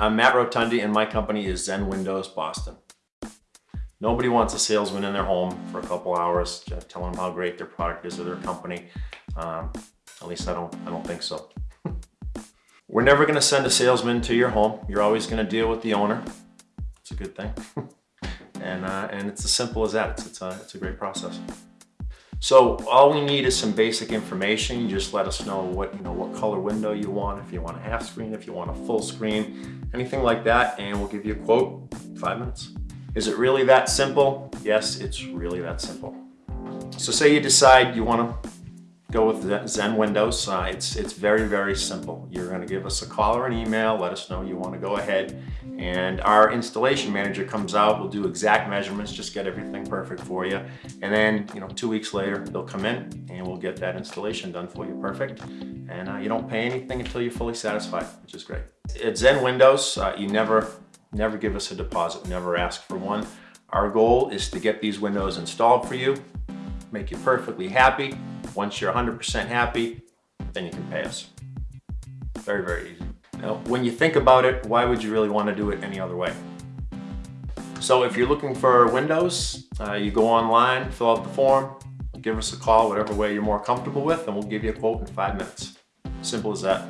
I'm Matt Rotundi and my company is Zen Windows Boston. Nobody wants a salesman in their home for a couple hours telling them how great their product is or their company. Um, at least I don't, I don't think so. We're never gonna send a salesman to your home. You're always gonna deal with the owner. It's a good thing. and, uh, and it's as simple as that. It's, it's, a, it's a great process. So all we need is some basic information. You just let us know what, you know, what color window you want, if you want a half screen, if you want a full screen, anything like that, and we'll give you a quote, five minutes. Is it really that simple? Yes, it's really that simple. So say you decide you want to go with Zen Windows. Uh, it's, it's very, very simple. You're going to give us a call or an email, let us know you want to go ahead, and our installation manager comes out, we'll do exact measurements, just get everything perfect for you. And then, you know, two weeks later, they'll come in and we'll get that installation done for you perfect. And uh, you don't pay anything until you're fully satisfied, which is great. At Zen Windows, uh, you never, never give us a deposit, never ask for one. Our goal is to get these windows installed for you, make you perfectly happy, once you're 100% happy, then you can pay us. Very, very easy. Now, when you think about it, why would you really want to do it any other way? So if you're looking for windows, uh, you go online, fill out the form, give us a call, whatever way you're more comfortable with, and we'll give you a quote in five minutes. Simple as that.